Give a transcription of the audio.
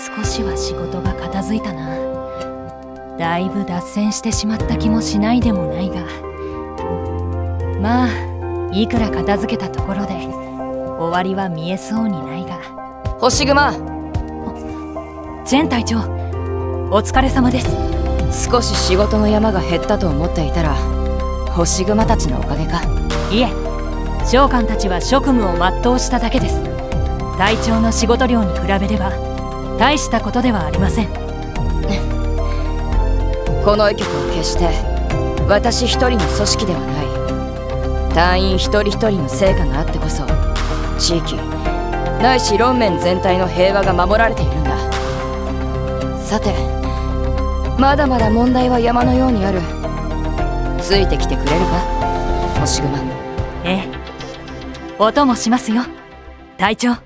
少しは仕事が片付いたな。だいぶ脱線してしまった気もしないでもないが。まあいくら片付けたところで終わりは見えそうにないが。星熊。ジェン隊長お疲れ様です。少し仕事の山が減ったと思っていたら星熊たちのおかげか。いえ召喚たちは職務を全うしただけです。隊長の仕事量に比べれば大したことではありません。この医局は決して私一人の組織ではない。隊員一人一人の成果があってこそ地域ないし論面全体の平和が守られているんだ。さてまだまだ問題は山のようにある。ついてきてくれるか？星熊。ええ。お供しますよ。隊長